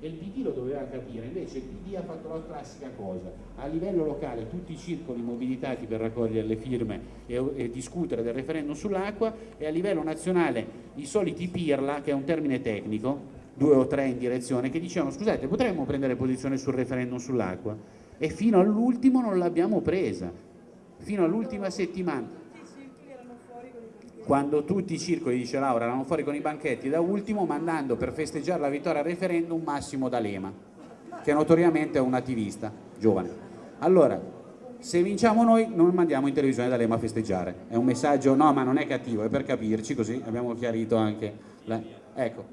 e il PD lo doveva capire, invece il PD ha fatto la classica cosa, a livello locale tutti i circoli mobilitati per raccogliere le firme e, e discutere del referendum sull'acqua e a livello nazionale i soliti pirla, che è un termine tecnico, due o tre in direzione, che dicevano scusate potremmo prendere posizione sul referendum sull'acqua? E fino all'ultimo non l'abbiamo presa, fino all'ultima settimana quando tutti i circoli, dice Laura, erano fuori con i banchetti, da ultimo mandando per festeggiare la vittoria al referendum Massimo D'Alema, che notoriamente è un attivista giovane. Allora, se vinciamo noi non mandiamo in televisione D'Alema a festeggiare, è un messaggio, no ma non è cattivo, è per capirci, così abbiamo chiarito anche, la... ecco,